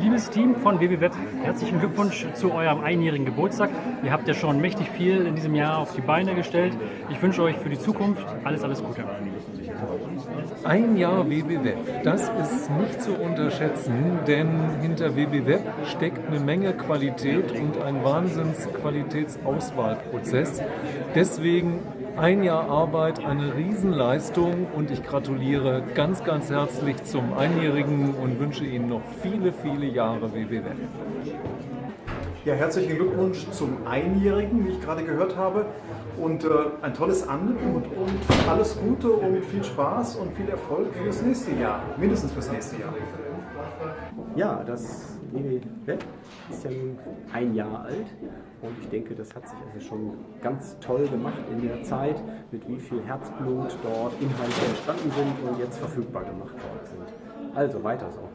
Liebes Team von WWWeb, herzlichen Glückwunsch zu eurem einjährigen Geburtstag. Ihr habt ja schon mächtig viel in diesem Jahr auf die Beine gestellt. Ich wünsche euch für die Zukunft alles, alles Gute. Ein Jahr WBWeb, das ist nicht zu unterschätzen, denn hinter WBWeb steckt eine Menge Qualität und ein Wahnsinns-Qualitätsauswahlprozess. Deswegen ein Jahr Arbeit, eine Riesenleistung und ich gratuliere ganz, ganz herzlich zum Einjährigen und wünsche Ihnen noch viele, viele Jahre WBWeb. Ja, herzlichen Glückwunsch zum Einjährigen, wie ich gerade gehört habe. Und äh, ein tolles Angebot und alles Gute und viel Spaß und viel Erfolg fürs nächste Jahr. Mindestens fürs nächste Jahr. Ja, das WW Web ist ja nun ein Jahr alt und ich denke, das hat sich also schon ganz toll gemacht in der Zeit, mit wie viel Herzblut dort Inhalte entstanden sind und jetzt verfügbar gemacht worden sind. Also weiter so.